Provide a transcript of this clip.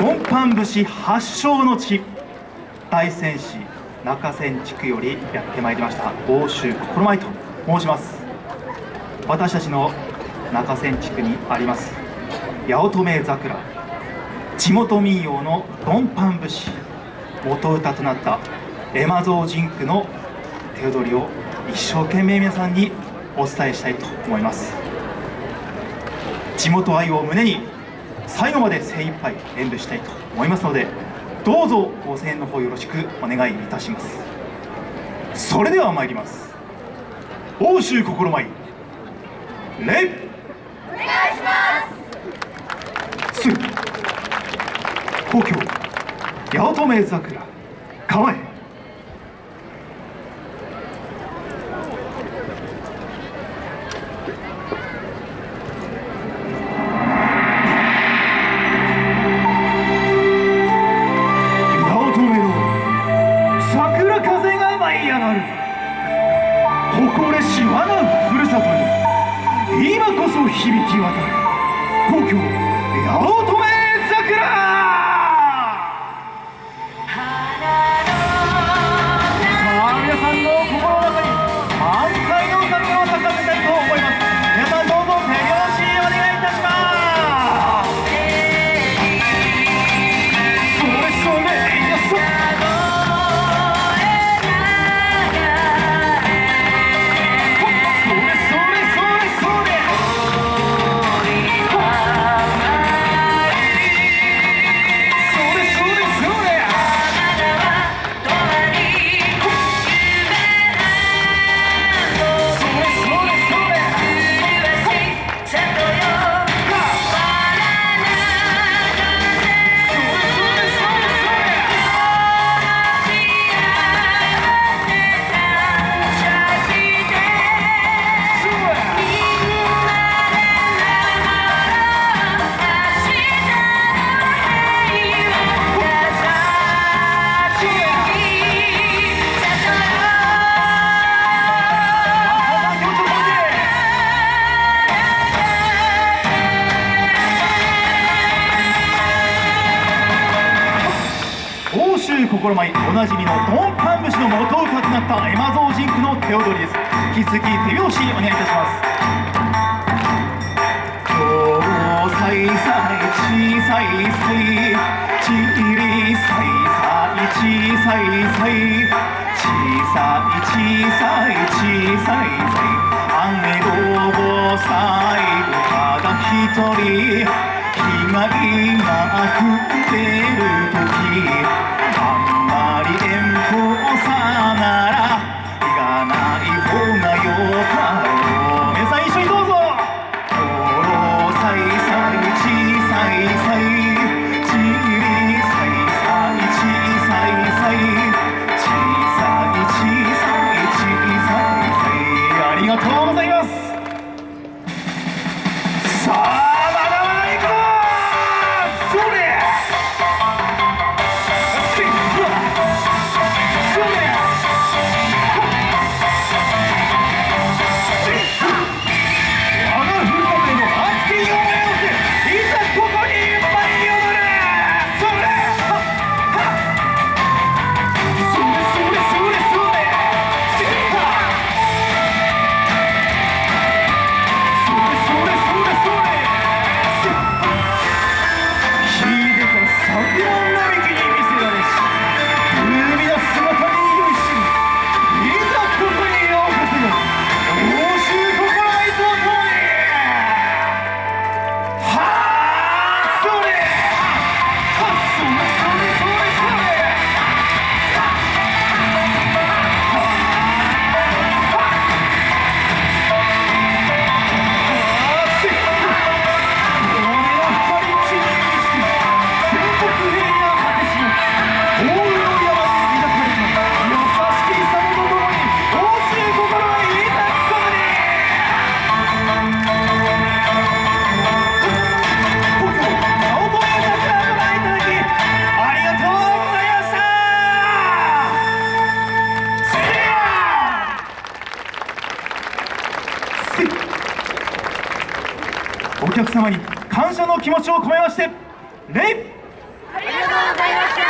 ドンパン節発祥の地大仙市中仙地区よりやってまいりました。欧州心舞と申します。私たちの中仙地区にあります八乙女桜。地元民謡のドンパン節元歌となったエマゾージンクの手踊りを一生懸命皆さんにお伝えしたいと思います。地元愛を胸に最後まで精一杯演舞したいと思いますのでどうぞご声援の方よろしくお願いいたします。それでは参ります。欧州心舞。礼お願いします。すぐ。故郷八乙女桜。構え。川へ誇れし我がふるさとに今こそ響き渡る。故郷八乙女。心舞おなじみのドンパン節の元歌となったエマゾージンクの手踊りです。引き続き手拍子お願いいたします。今日さいさい小さいさいちりさいさい小さいさい小さい小さい小さいさい雨どぼさいただ一人被害が降ってる時様に感謝の気持ちを込めまして礼ありがとうございました。